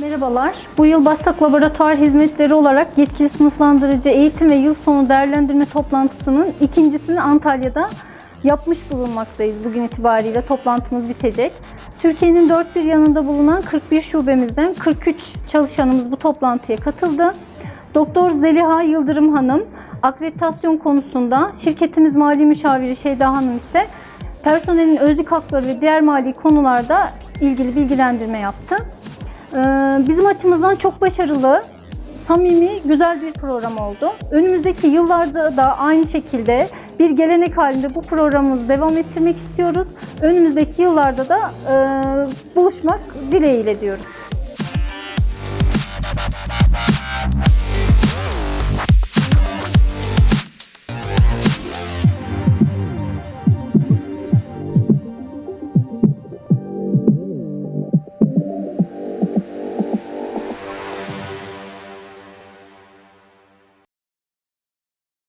Merhabalar. Bu yıl Bastak Laboratuvar Hizmetleri olarak yetkili sınıflandırıcı eğitim ve yıl sonu değerlendirme toplantısının ikincisini Antalya'da yapmış bulunmaktayız. Bugün itibariyle toplantımız bitecek. Türkiye'nin dört bir yanında bulunan 41 şubemizden 43 çalışanımız bu toplantıya katıldı. Doktor Zeliha Yıldırım Hanım akreditasyon konusunda, şirketimiz mali müşaviri Şeyda Hanım ise personelin özlük hakları ve diğer mali konularda ilgili bilgilendirme yaptı. Ee, Bizim açımızdan çok başarılı, samimi, güzel bir program oldu. Önümüzdeki yıllarda da aynı şekilde bir gelenek halinde bu programımızı devam ettirmek istiyoruz. Önümüzdeki yıllarda da e, buluşmak dileğiyle diyoruz.